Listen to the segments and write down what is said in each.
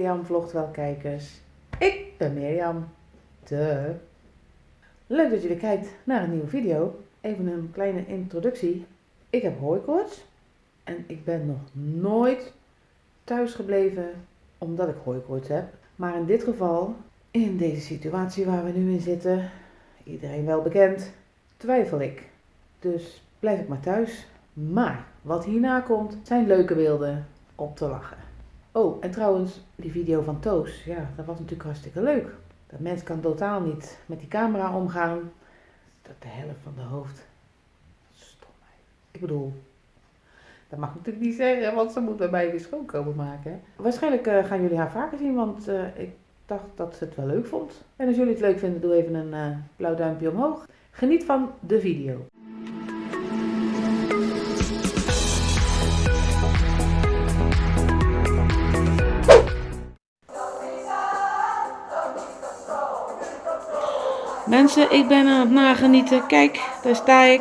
Mirjam vlogt wel kijkers. Ik ben Mirjam. De. Leuk dat jullie kijkt naar een nieuwe video. Even een kleine introductie. Ik heb hooikoorts en ik ben nog nooit thuis gebleven omdat ik hooikoorts heb. Maar in dit geval, in deze situatie waar we nu in zitten, iedereen wel bekend, twijfel ik. Dus blijf ik maar thuis. Maar wat hierna komt, zijn leuke beelden om te lachen. Oh, en trouwens, die video van Toos, ja, dat was natuurlijk hartstikke leuk. Dat mens kan totaal niet met die camera omgaan. Dat de helft van de hoofd. Stomheid. Ik bedoel, dat mag natuurlijk niet zeggen, want ze moet bij mij weer schoonkomen maken. Waarschijnlijk uh, gaan jullie haar vaker zien, want uh, ik dacht dat ze het wel leuk vond. En als jullie het leuk vinden, doe even een uh, blauw duimpje omhoog. Geniet van de video. Mensen, ik ben aan het nagenieten. Kijk, daar sta ik.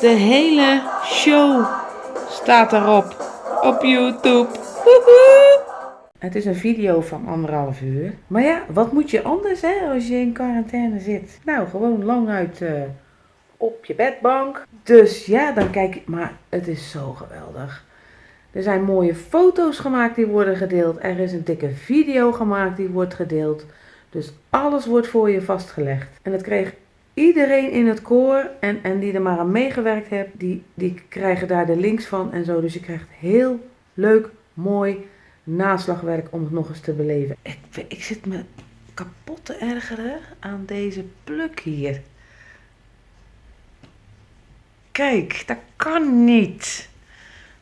De hele show staat erop. Op YouTube. Woehoe. Het is een video van anderhalf uur. Maar ja, wat moet je anders hè, als je in quarantaine zit? Nou, gewoon lang uit uh, op je bedbank. Dus ja, dan kijk ik. Maar het is zo geweldig. Er zijn mooie foto's gemaakt die worden gedeeld. Er is een dikke video gemaakt die wordt gedeeld. Dus alles wordt voor je vastgelegd. En dat kreeg iedereen in het koor en, en die er maar aan meegewerkt heeft, die, die krijgen daar de links van en zo. Dus je krijgt heel leuk, mooi naslagwerk om het nog eens te beleven. Ik, ik zit me kapot te ergeren aan deze pluk hier. Kijk, dat kan niet.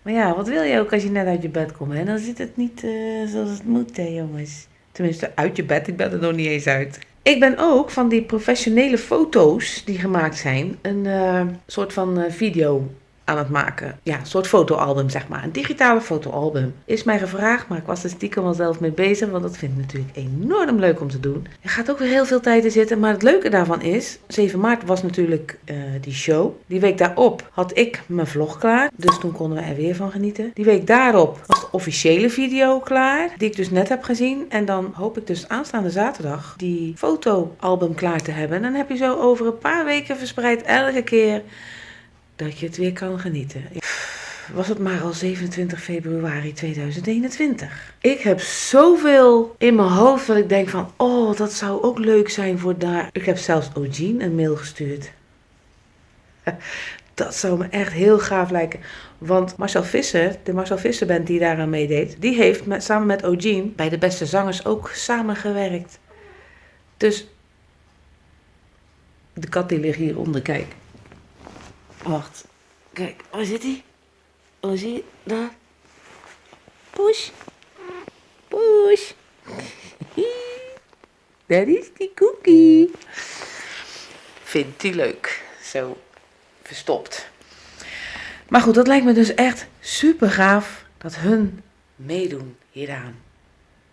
Maar ja, wat wil je ook als je net uit je bed komt? Hè? Dan zit het niet uh, zoals het moet, hè, jongens. Tenminste, uit je bed. Ik ben er nog niet eens uit. Ik ben ook van die professionele foto's die gemaakt zijn, een uh, soort van uh, video aan het maken. Ja, een soort fotoalbum, zeg maar. Een digitale fotoalbum. Is mij gevraagd, maar ik was er stiekem wel zelf mee bezig, want dat vind ik natuurlijk enorm leuk om te doen. Er gaat ook weer heel veel tijd in zitten, maar het leuke daarvan is, 7 maart was natuurlijk uh, die show. Die week daarop had ik mijn vlog klaar, dus toen konden we er weer van genieten. Die week daarop was de officiële video klaar, die ik dus net heb gezien. En dan hoop ik dus aanstaande zaterdag die fotoalbum klaar te hebben. En dan heb je zo over een paar weken verspreid elke keer dat je het weer kan genieten. Was het maar al 27 februari 2021. Ik heb zoveel in mijn hoofd dat ik denk van, oh, dat zou ook leuk zijn voor daar. Ik heb zelfs Ogene een mail gestuurd. Dat zou me echt heel gaaf lijken. Want Marcel Visser, de Marcel Visser band die daaraan meedeed, die heeft met, samen met Ogene bij de beste zangers ook samengewerkt. Dus de kat die ligt hieronder, kijk. Wacht. Kijk, waar zit hij? Waar zie je? Daar. Push. Push. Daar is die cookie. Vindt hij leuk. Zo verstopt. Maar goed, dat lijkt me dus echt super gaaf dat hun meedoen hieraan.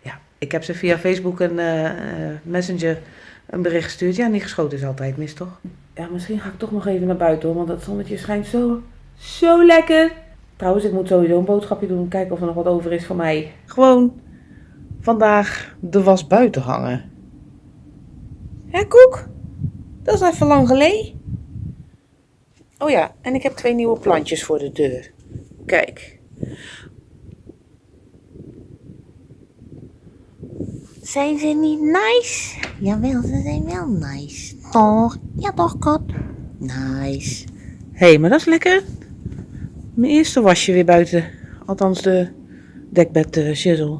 Ja, ik heb ze via Facebook en uh, Messenger een bericht gestuurd. Ja, niet geschoten is altijd mis, toch? Ja, misschien ga ik toch nog even naar buiten hoor, want dat zonnetje schijnt zo, zo lekker. Trouwens, ik moet sowieso een boodschapje doen, kijken of er nog wat over is voor mij. Gewoon vandaag de was buiten hangen. Hé, Koek? Dat is even lang geleden. Oh ja, en ik heb twee nieuwe plantjes voor de deur. Kijk. Zijn ze niet nice? Jawel, ze zijn wel nice. Toch? Ja toch, kat? Nice. Hé, hey, maar dat is lekker. Mijn eerste wasje weer buiten. Althans de dekbed uh, shizzle.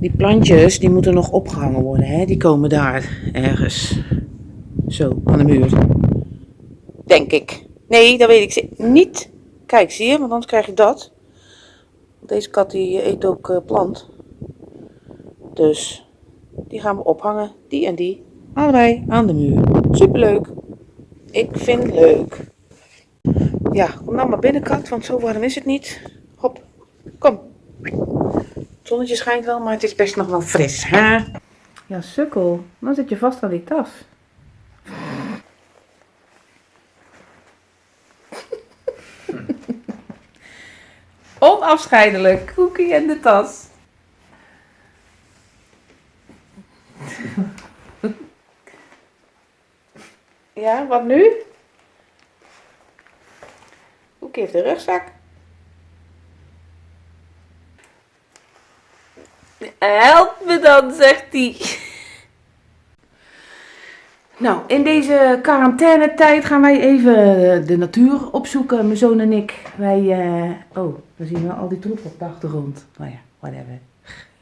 Die plantjes, die moeten nog opgehangen worden. Hè? Die komen daar ergens. Zo, aan de muur. Denk ik. Nee, dat weet ik niet. Kijk, zie je? Want anders krijg je dat. Deze kat die eet ook uh, plant. Dus die gaan we ophangen. Die en die. Allebei aan de muur. Superleuk. Ik vind het leuk. Ja, kom nou maar binnenkant, want zo warm is het niet. Hop, kom. Het zonnetje schijnt wel, maar het is best nog wel fris, hè? Ja, sukkel. Dan zit je vast aan die tas. Onafscheidelijk. Koekie en de tas. Ja, wat nu? Koekie heeft een rugzak. Help me dan, zegt hij. Nou, in deze quarantainetijd gaan wij even de natuur opzoeken, mijn zoon en ik. Wij, eh, oh, we zien we al die troep op de achtergrond. Nou ja, whatever.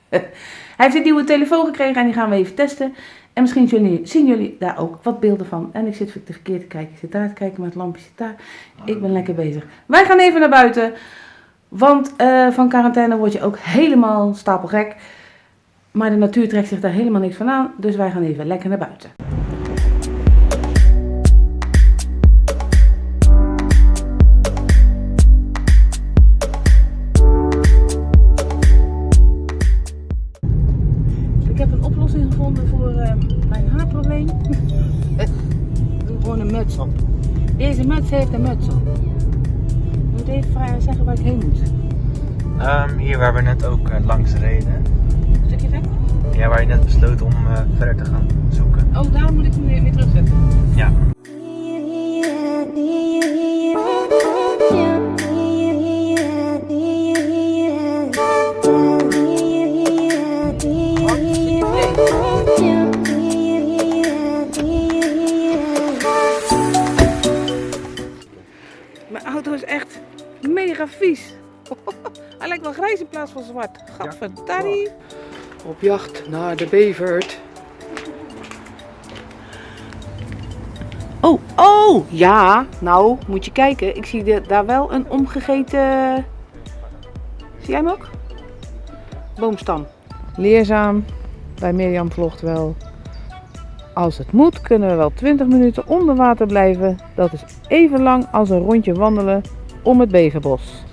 Hij heeft een nieuwe telefoon gekregen en die gaan we even testen. En misschien jullie, zien jullie daar ook wat beelden van. En ik zit verkeerd te kijken. Ik zit daar te kijken, maar het lampje zit daar. Ik ben lekker bezig. Wij gaan even naar buiten. Want eh, van quarantaine word je ook helemaal stapelgek. Maar de natuur trekt zich daar helemaal niks van aan. Dus wij gaan even lekker naar buiten. Gewoon een muts op. Deze muts heeft een muts op. Ik moet even vragen, zeggen waar ik heen moet. Ehm, hier waar we net ook eh, langs reden. Een stukje verder? Ja, waar je net besloot om eh, verder te gaan zoeken. Oh, daar moet ik hem weer, weer terugzetten. Ja. Plaats van zwart. Gadverdarrie. Op jacht naar de bevert. Oh, oh, ja. Nou, moet je kijken. Ik zie de- daar wel een omgegeten... Zie jij hem ook? Boomstam. Leerzaam. Bij Mirjam vlogt wel. Als het moet kunnen we wel 20 minuten onder water blijven. Dat is even lang als een rondje wandelen om het beverbos.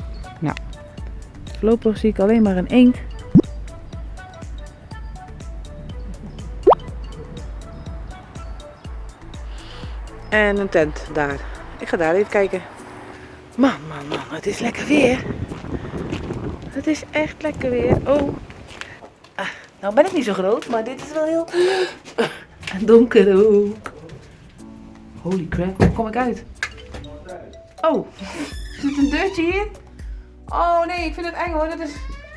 Voorlopig zie ik alleen maar een eend. En een tent daar. Ik ga daar even kijken. Man, man, man, het is lekker weer. Het is echt lekker weer. Oh. Ah, nou ben ik niet zo groot, maar dit is wel heel donker ook. Holy crap, waar kom ik uit? Oh, zit een deurtje hier? Oh nee, ik vind het eng hoor, dat is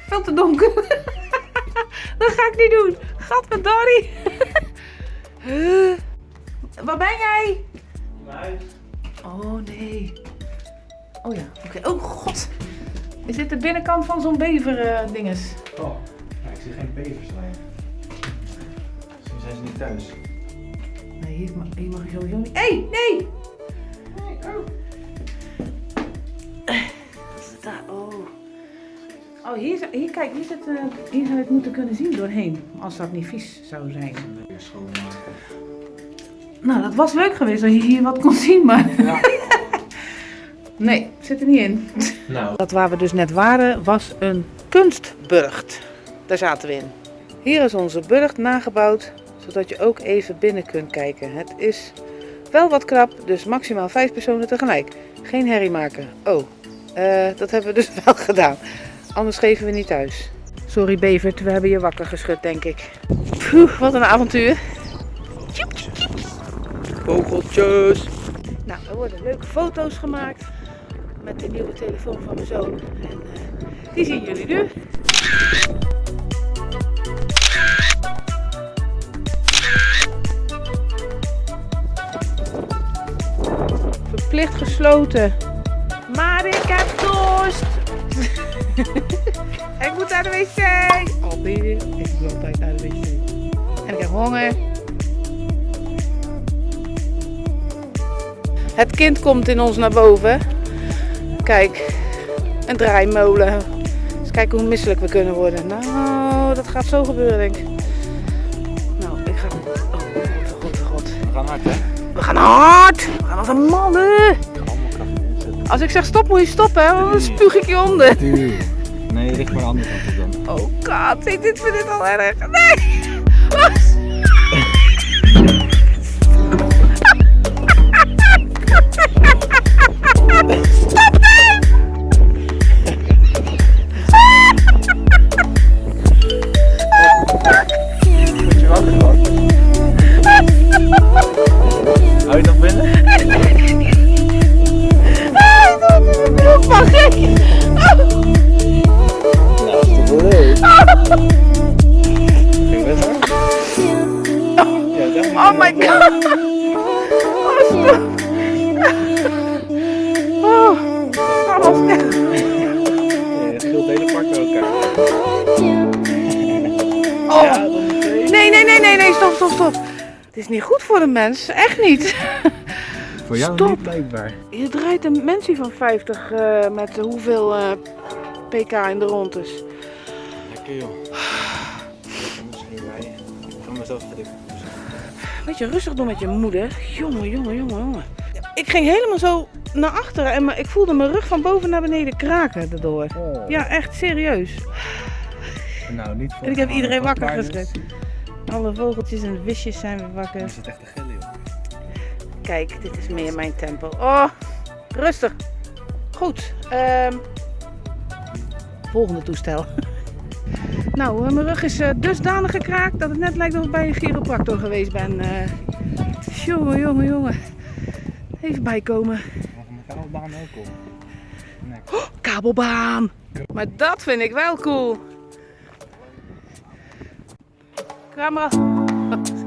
veel te donker. dat ga ik niet doen. Gadverdarrie. Huh? Waar ben jij? Oh nee. Oh ja, oké. Oh god. Is dit de binnenkant van zo'n bever eh, dinges? Oh, ik zie geen beverslijn. Misschien zijn ze niet thuis. Nee, hier mag, hier mag je sowieso niet. Hé, hey, nee! Hier, zou- hier, kijk, hier, zit, eh, hier zou je het moeten kunnen zien doorheen. Als dat niet vies zou zijn. Schoonmaken. Nou, dat was leuk geweest als je hier wat kon zien, maar... nee, zit er niet in. Nou, Dat waar we dus net waren, was een kunstburcht. Daar zaten we in. Hier is onze burcht nagebouwd, zodat je ook even binnen kunt kijken. Het is wel wat krap, dus maximaal vijf personen tegelijk. Geen herrie maken. Oh, eh, dat hebben we dus wel gedaan. Anders geven we niet thuis. Sorry Bevert, we hebben je wakker geschud, denk ik. Poeh, wat een avontuur. Vogeltjes. Nou, er worden leuke foto's gemaakt met de nieuwe telefoon van mijn zoon. En eh, die zien jullie nu. Verplicht gesloten. Maar ik heb dorst. naar de wc. Alweer. Ik moet altijd naar de wc. En ik heb honger. Het kind komt in ons naar boven. Kijk, een draaimolen. Eens kijken hoe misselijk we kunnen worden. Nou, dat gaat zo gebeuren, denk ik. Nou, ik ga. Oh, god, god, god. we gaan hard hè? We gaan hard! We gaan als een mannen! Allemaal kracht inzetten. Als ik zeg stop, moet je stoppen, hè? Want dan spuug ik je onder. Nee, richt maar de andere kant op dan. Oh god, ik dit vind dit al erg. Nee! voor de mens, echt niet. Voor jou Stop. niet blijkbaar. Je draait een mensie van 50 eh, met hoeveel eh, pk in de rondes. Lekker joh. Ik ga mezelf even Weet je, rustig doen met je moeder. Jongen, jongen, jongen, jongen. Ik ging helemaal zo naar achteren en me- ik voelde mijn rug van boven naar beneden kraken daardoor. Oh. Ja, echt serieus. Nou, niet voor En ik heb iedereen wakker paarden. Alle vogeltjes en visjes zijn weer wakker. zit echt te gillen joh. Kijk, dit is meer mijn tempo. Oh, rustig. Goed. ehm, volgende toestel. nou, mijn rug is eh, dusdanig gekraakt dat het net lijkt of ik bij een chiropractor geweest ben. eh. jongen, jongen, jongen. Even bijkomen. Mijn kabelbaan ook? Nee. Kabelbaan. Maar dat vind ik wel cool. Camera.